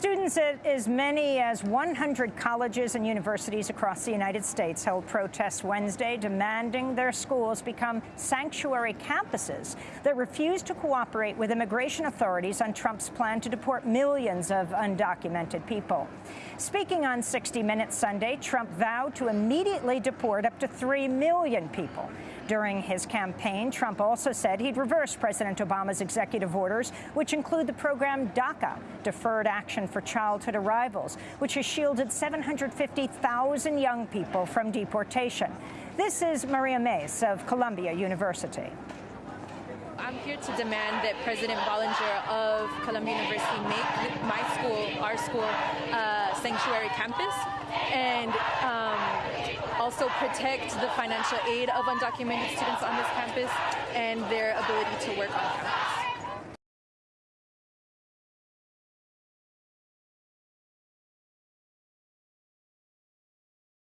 Students at as many as 100 colleges and universities across the United States held protests Wednesday demanding their schools become sanctuary campuses that refuse to cooperate with immigration authorities on Trump's plan to deport millions of undocumented people. Speaking on 60 Minutes Sunday, Trump vowed to immediately deport up to 3 million people. During his campaign, Trump also said he'd reverse President Obama's executive orders, which include the program DACA, Deferred Action for Childhood Arrivals, which has shielded 750,000 young people from deportation. This is Maria Mace of Columbia University. I'm here to demand that President Bollinger of Columbia University make my school, our school, uh, sanctuary campus and also protect the financial aid of undocumented students on this campus and their ability to work on campus.